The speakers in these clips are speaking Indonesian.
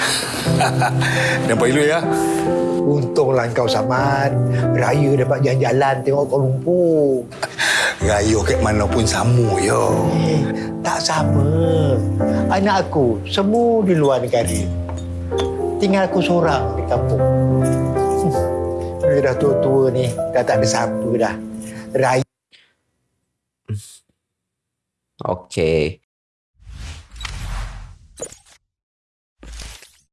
Nampak elok ya? Untunglah kau Samad. Raya dapat jalan-jalan tengok Kuala Lumpur. Raya kat mana pun sama yo. Eh, tak sama. Anak aku semua di luar negara. Tinggal aku seorang di kampung. Hmm. Dia dah tua-tua ni. Dah tak ada siapa dah. Raya Oke.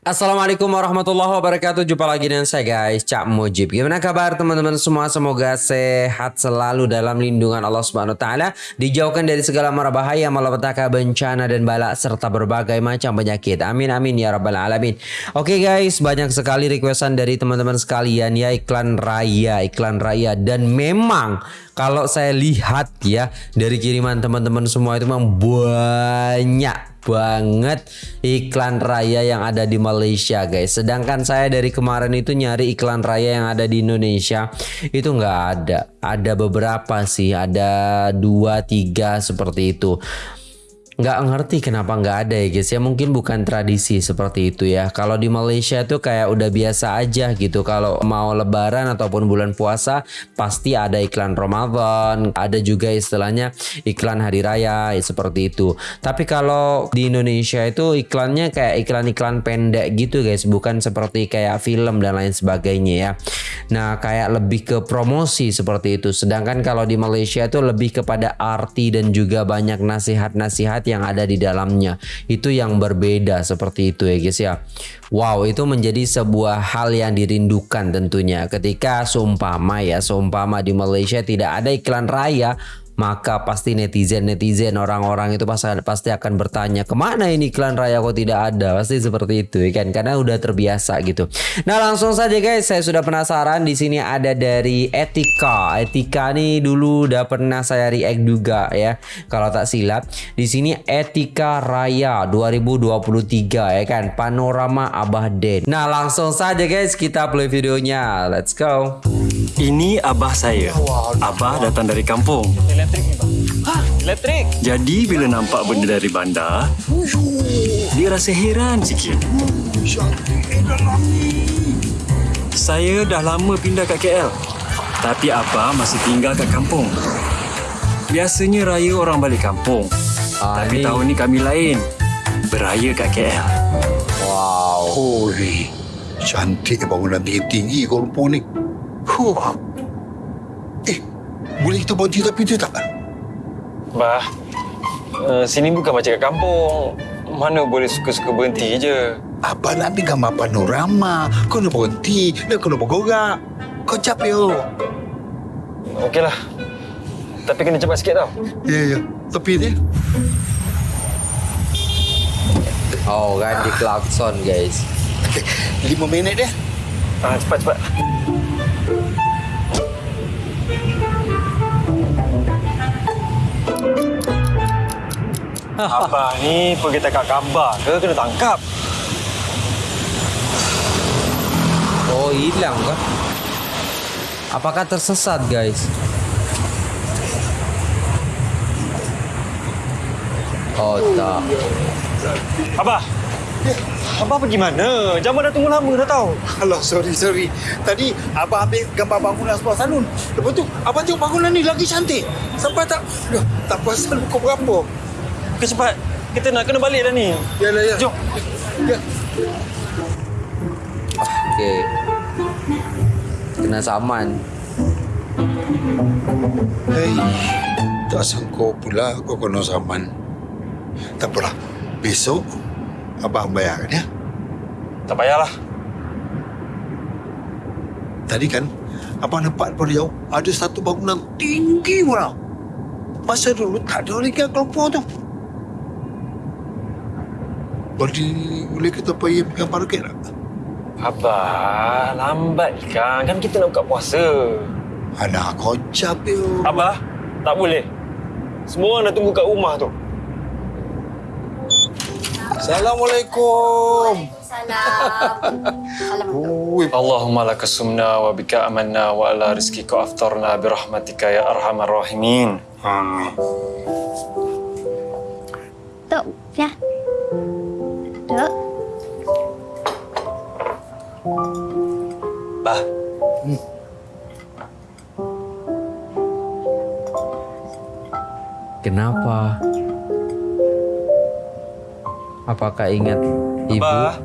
Assalamualaikum warahmatullahi wabarakatuh. Jumpa lagi dengan saya guys Cak Mujib. Gimana kabar teman-teman semua? Semoga sehat selalu dalam lindungan Allah Subhanahu Taala. Dijauhkan dari segala mara bahaya Malapetaka bencana dan balak Serta berbagai macam penyakit. Amin amin ya rabbal alamin. Oke guys banyak sekali requestan dari teman-teman sekalian Ya iklan raya Iklan raya. Dan memang kalau saya lihat ya Dari kiriman teman-teman semua itu memang banyak banget iklan raya yang ada di Malaysia guys. Sedangkan saya dari kemarin itu nyari iklan raya yang ada di Indonesia itu nggak ada. Ada beberapa sih ada dua tiga seperti itu nggak ngerti kenapa nggak ada ya guys. Ya mungkin bukan tradisi seperti itu ya. Kalau di Malaysia tuh kayak udah biasa aja gitu. Kalau mau lebaran ataupun bulan puasa pasti ada iklan Ramadan ada juga istilahnya iklan hari raya ya, seperti itu. Tapi kalau di Indonesia itu iklannya kayak iklan-iklan pendek gitu guys. Bukan seperti kayak film dan lain sebagainya ya nah kayak lebih ke promosi seperti itu sedangkan kalau di Malaysia itu lebih kepada arti dan juga banyak nasihat-nasihat yang ada di dalamnya. Itu yang berbeda seperti itu ya guys ya. Wow, itu menjadi sebuah hal yang dirindukan tentunya ketika seumpama ya, seumpama di Malaysia tidak ada iklan raya, maka pasti netizen-netizen orang-orang itu pasti, akan bertanya ke mana ini iklan raya kok tidak ada? Pasti seperti itu ya kan? Karena udah terbiasa gitu. Nah langsung saja guys saya sudah penasaran. Di sini ada dari Etika. Etika nih dulu udah pernah saya react juga ya. Kalau tak silap di sini Etika Raya 2023 ya kan? Panorama Abah Den. Nah langsung saja guys kita play videonya. Let's go Ini abah saya. Abah datang dari kampung. Elektrik ni bang. Ha? Elektrik? Jadi bila nampak benda dari bandar, dia rasa heran sikit. Saya dah lama pindah kat KL. Tapi abah masih tinggal kat kampung. Biasanya raya orang balik kampung. Ah, Tapi ni- tahun ni kami lain. Beraya kat KL. wow Holy. Cantik bangunan tinggi-tinggi Kuala Lumpur ni. Huh. Eh, boleh kita buat cerita pintu tak? Bah, uh, sini bukan macam kat kampung. Mana boleh suka-suka berhenti je. Abang nak ambil gambar panorama. Kau nak berhenti. Nak bergorak. Kau cap yo. Okeylah. Tapi kena cepat sikit tau. Ya, ya. Tepi dia. oh kan di klakson guys Okay. Lima minit dia. Ah, cepat, cepat. Abah ni pergi tangkap gambar ke kena tangkap? Oh hilang kah? Apakah tersesat guys? Oh tak. Abah! Abah pergi mana? Jamal dah tunggu lama dah tahu. Alah, sorry, sorry. Tadi Abang ambil gambar bangunan sebelah salon. Lepas tu, Abang tengok bangunan ni lagi cantik. Sampai tak... Aduh, tak perasan pukul berapa. Okey cepat. Kita nak kena balik dah ni. Yalah, ya. Jom. Ya. Okey. Kena saman. Hei, tak sangka pula kau kena saman. Tak apalah. Besok, Abang bayar ya. Tak payahlah. Tadi kan, Abang nampak daripada jauh, ada satu bangunan tinggi pula. Masa dulu tak ada lagi yang kelompok tu. Boleh, boleh kita pergi gambar raket tak? Abah, lambat kan. Kan kita nak buka puasa. Anak kocap yo. Abah, tak boleh. Semua orang dah tunggu kat rumah tu. Assalamualaikum. Salam. Allahumma laka sumna wa bika amanna wa ala rizkika aftarna birahmatika ya arhamar rahimin. Amin. Tok, ya. Tok. Bah, Kenapa? Apakah ingat ibu? Bah.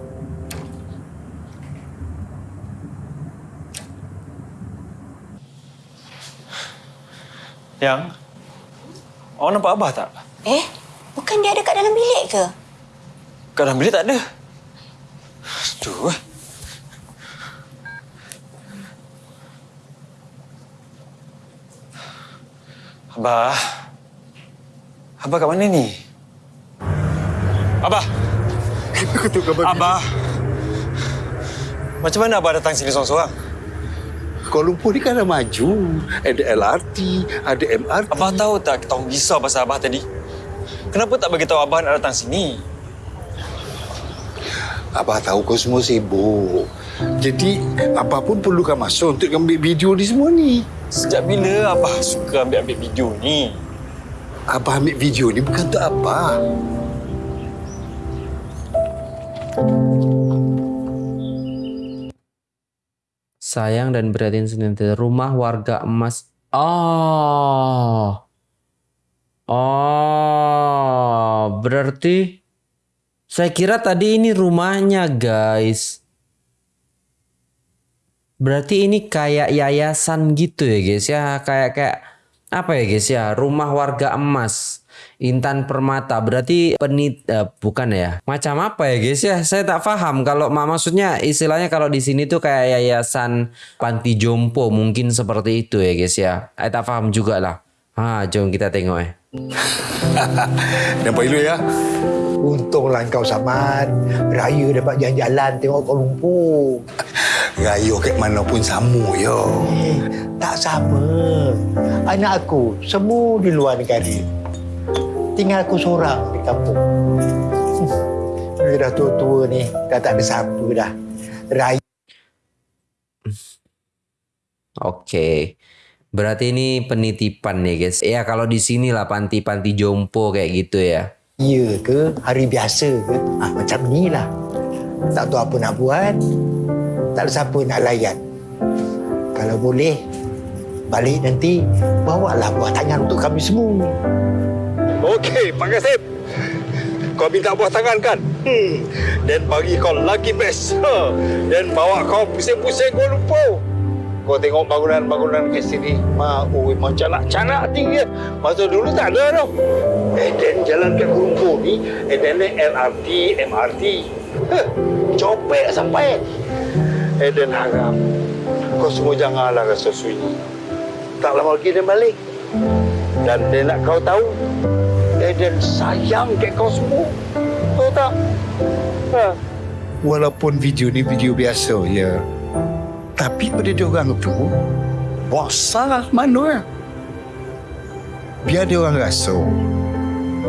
Yang, awak nampak Abah tak? Eh, bukan dia ada kat dalam bilik ke? Kat dalam bilik tak ada. Aduh. eh. Abah. Abah kat mana ni? Abah. Ketuk gambar Abah. Macam mana Abah datang sini seorang-seorang? Kuala Lumpur ni kan dah maju. Ada LRT, ada MRT. Abah tahu tak kita orang risau pasal Abah tadi? Kenapa tak bagi tahu Abah nak datang sini? Abah tahu kau semua sibuk. Jadi, Abah pun perlukan masa untuk ambil video ni semua ni. Sejak bila Abah suka ambil-ambil video ni? Abah ambil video ni bukan untuk Abah. Sayang dan perhatian senantiasa rumah warga emas. Oh. Oh, berarti saya kira tadi ini rumahnya, guys. Berarti ini kayak yayasan gitu ya, guys ya. Kayak kayak apa ya, guys ya? Rumah warga emas. Intan Permata berarti penit eh, bukan ya macam apa ya guys ya saya tak paham kalau mak maksudnya istilahnya kalau di sini tuh kayak yayasan panti jompo mungkin seperti itu ya guys ya saya tak paham juga lah ah jom kita tengok eh Nampak elok ya? Untunglah kau Samad. Raya dapat jalan-jalan tengok Kuala Lumpur. Raya kat mana pun sama ya. Eh, tak sama. Anak aku semua di luar negara. Tinggal aku seorang di kampung. Hmm. Dia dah tua-tua ni. Dah tak ada siapa dah. Raya oke berarti ini penitipan nih guys ya kalau di sini lah panti-panti jompo kayak gitu ya ke hari biasa ke. Ah, macam ni lah. Tak tahu apa nak buat. Tak ada siapa nak layan. Kalau boleh, balik nanti bawalah buah tangan untuk kami semua. Okey, Pak Kasim. Kau minta buah tangan kan? Hmm. Dan bagi kau lagi best. Ha. Dan bawa kau pusing-pusing Kuala Lumpur. Kau tengok bangunan-bangunan kat sini. Ma, oi, macam nak canak tinggi. Masa dulu tak ada tau. Eh, dan jalan Kuala Lumpur ni, eh, dan ni LRT, MRT. Huh. Copek sampai. Eh, dan harap. Kau semua janganlah rasa sunyi. Tak lama lagi dia balik. Dan dia nak kau tahu, Eden sayang kat kau semua. Tahu tak? Ha. Walaupun video ni video biasa, ya. Tapi pada dia orang tu, bosan mana? Biar dia orang rasa.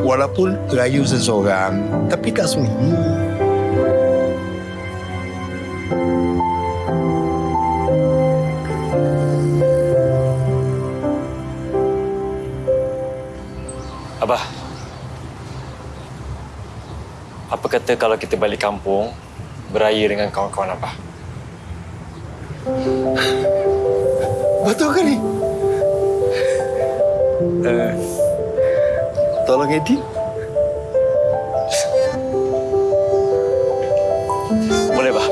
Walaupun rayu seseorang, tapi tak sunyi. Abah. Apa kata kalau kita balik kampung, beraya dengan kawan-kawan Abah? Betul ke ni? Uh, tolong edit. Boleh, Abah?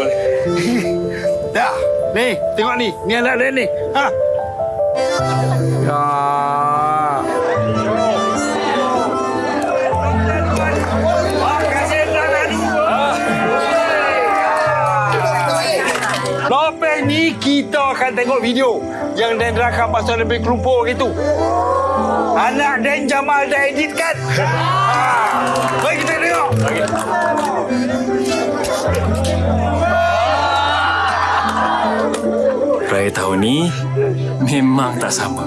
Boleh. Dah, ni, tengok ni. Ni anak dia ni. Ha? Kita akan tengok video yang Dan rakam pasal lebih kelumpur gitu. Anak Dan Jamal dah edit kan? Ha. Mari kita tengok. Raya tahun ni memang tak sama.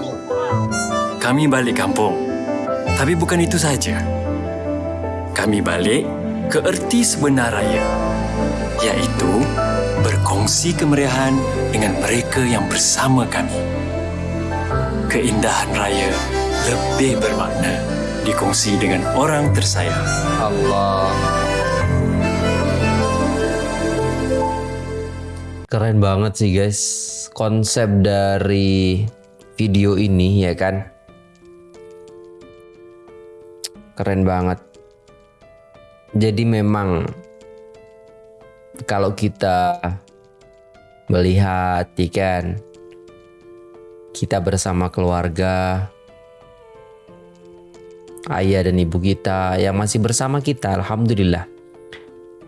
Kami balik kampung. Tapi bukan itu saja. Kami balik ke erti sebenar raya. Iaitu berkongsi kemeriahan dengan mereka yang bersama kami. Keindahan raya lebih bermakna dikongsi dengan orang tersayang. Allah Keren banget sih guys konsep dari video ini ya kan. Keren banget. Jadi memang kalau kita melihat ya kan kita bersama keluarga ayah dan ibu kita yang masih bersama kita alhamdulillah.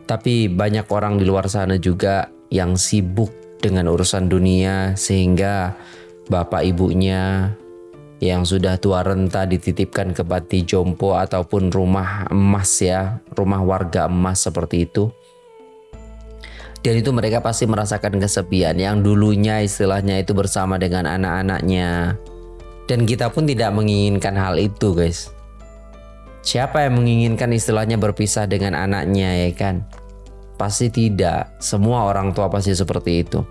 Tapi banyak orang di luar sana juga yang sibuk dengan urusan dunia sehingga bapak ibunya yang sudah tua renta dititipkan ke panti jompo ataupun rumah emas ya, rumah warga emas seperti itu. Dan itu mereka pasti merasakan kesepian yang dulunya istilahnya itu bersama dengan anak-anaknya. Dan kita pun tidak menginginkan hal itu guys. Siapa yang menginginkan istilahnya berpisah dengan anaknya ya kan? Pasti tidak. Semua orang tua pasti seperti itu.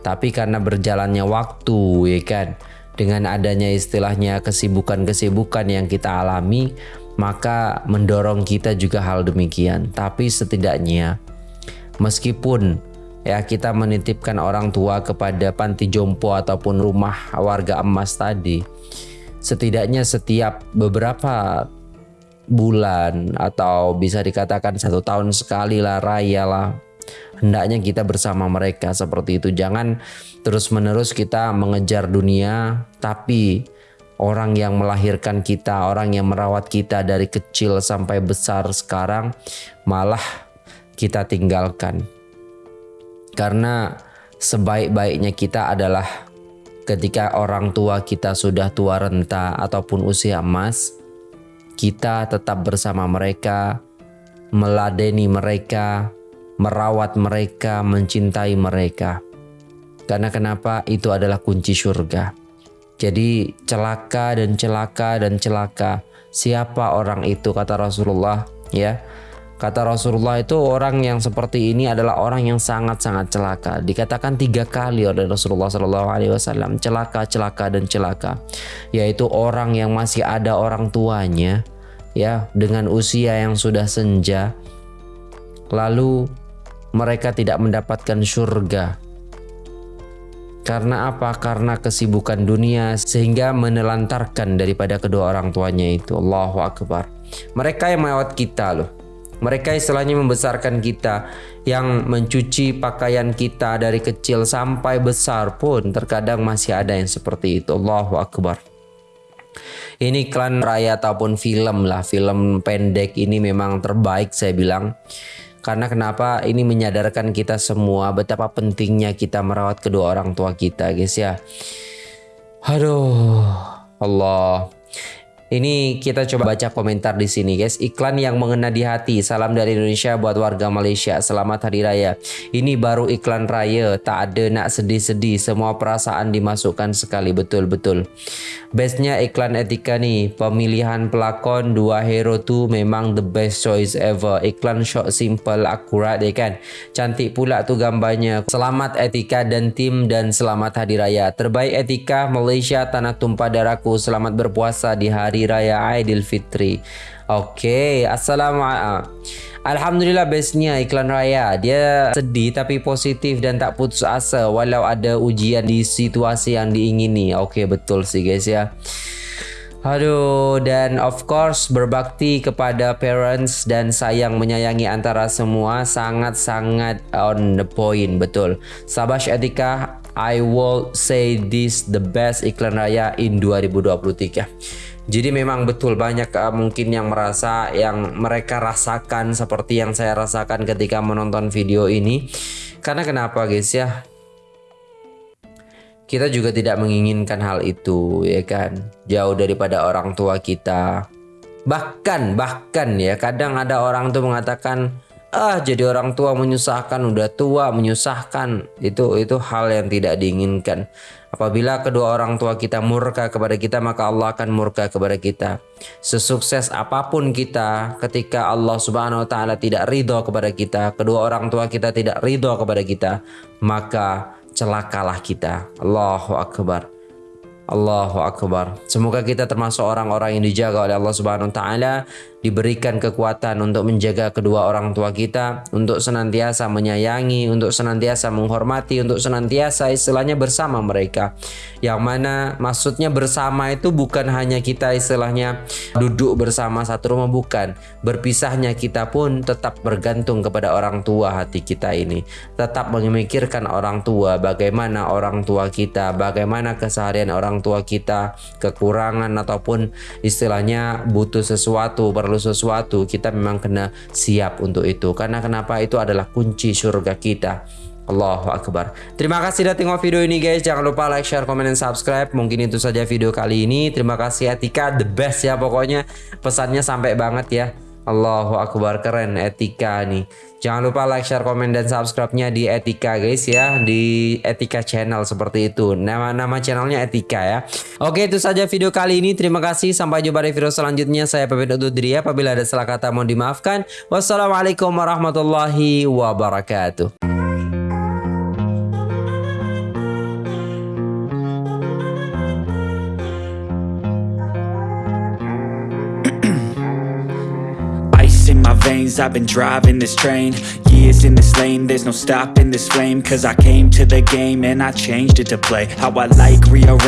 Tapi karena berjalannya waktu ya kan, dengan adanya istilahnya kesibukan-kesibukan yang kita alami, maka mendorong kita juga hal demikian. Tapi setidaknya meskipun ya kita menitipkan orang tua kepada panti jompo ataupun rumah warga emas tadi, setidaknya setiap beberapa bulan atau bisa dikatakan satu tahun sekali lah raya lah hendaknya kita bersama mereka seperti itu. Jangan terus menerus kita mengejar dunia tapi orang yang melahirkan kita orang yang merawat kita dari kecil sampai besar sekarang malah kita tinggalkan karena sebaik-baiknya kita adalah ketika orang tua kita sudah tua renta ataupun usia emas kita tetap bersama mereka, meladeni mereka, merawat mereka, mencintai mereka. Karena kenapa? Itu adalah kunci surga. Jadi celaka dan celaka dan celaka. Siapa orang itu kata Rasulullah ya? Kata Rasulullah itu orang yang seperti ini adalah orang yang sangat-sangat celaka. Dikatakan tiga kali oleh Rasulullah Wasallam celaka, celaka dan celaka, yaitu orang yang masih ada orang tuanya, ya dengan usia yang sudah senja, lalu mereka tidak mendapatkan surga. Karena apa? Karena kesibukan dunia sehingga menelantarkan daripada kedua orang tuanya itu. Allahu Akbar. Mereka yang melewat kita loh mereka istilahnya membesarkan kita yang mencuci pakaian kita dari kecil sampai besar pun terkadang masih ada yang seperti itu. Allahu Akbar. Ini iklan raya ataupun film lah, film pendek ini memang terbaik saya bilang. Karena kenapa ini menyadarkan kita semua betapa pentingnya kita merawat kedua orang tua kita guys ya. Aduh, Allah. Ini kita coba baca komentar di sini guys. Iklan yang mengena di hati. Salam dari Indonesia buat warga Malaysia. Selamat Hari Raya. Ini baru iklan raya. Tak ada nak sedih-sedih. Semua perasaan dimasukkan sekali. Betul-betul. Bestnya iklan etika nih. Pemilihan pelakon dua hero tu memang the best choice ever. Iklan short simple akurat ya kan. Cantik pula tu gambarnya. Selamat etika dan tim dan selamat Hari Raya. Terbaik etika Malaysia tanah tumpah darahku. Selamat berpuasa di hari Hari Raya Aidilfitri. Oke, okay. assalamualaikum. Alhamdulillah bestnya iklan raya. Dia sedih tapi positif dan tak putus asa walau ada ujian di situasi yang diingini. Oke, okay, betul sih guys ya. Aduh, dan of course berbakti kepada parents dan sayang menyayangi antara semua sangat-sangat on the point, betul. Sabash Etika, I will say this the best iklan raya in 2023. Jadi memang betul banyak uh, mungkin yang merasa yang mereka rasakan seperti yang saya rasakan ketika menonton video ini. Karena kenapa guys ya? Kita juga tidak menginginkan hal itu ya kan. Jauh daripada orang tua kita. Bahkan bahkan ya kadang ada orang tuh mengatakan ah jadi orang tua menyusahkan udah tua menyusahkan itu itu hal yang tidak diinginkan apabila kedua orang tua kita murka kepada kita maka Allah akan murka kepada kita. Sesukses apa pun kita ketika Allah subhanahu wa ta'ala tidak ridho kepada kita kedua orang tua kita tidak ridho kepada kita maka celakalah kita. Allahu Akbar. Allahu Akbar. Semoga kita termasuk orang-orang yang dijaga oleh Allah Subhanahu wa taala diberikan kekuatan untuk menjaga kedua orang tua kita, untuk senantiasa menyayangi, untuk senantiasa menghormati, untuk senantiasa istilahnya bersama mereka. Yang mana maksudnya bersama itu bukan hanya kita istilahnya duduk bersama satu rumah bukan. Berpisahnya kita pun tetap bergantung kepada orang tua hati kita ini. Tetap memikirkan orang tua, bagaimana orang tua kita, bagaimana keseharian orang tua kita, kekurangan ataupun istilahnya butuh sesuatu, perlu sesuatu, kita memang kena siap untuk itu. Karena kenapa itu adalah kunci surga kita. Allahu Akbar. Terima kasih sudah tengok video ini guys. Jangan lupa like, share, komen, dan subscribe. Mungkin itu saja video kali ini. Terima kasih Etika, the best ya pokoknya. Pesannya sampai banget ya. Allahu Akbar keren Etika nih. Jangan lupa like, share, komen, dan subscribe-nya di Etika guys ya. Di Etika Channel seperti itu. Nama-nama channelnya Etika ya. Oke itu saja video kali ini. Terima kasih. Sampai jumpa di video selanjutnya. Saya pamit undur diri ya. Apabila ada salah kata mohon dimaafkan. Wassalamualaikum warahmatullahi wabarakatuh. I've been driving this train. Years in this lane, there's no stopping this flame. Cause I came to the game and I changed it to play. How I like, rearrange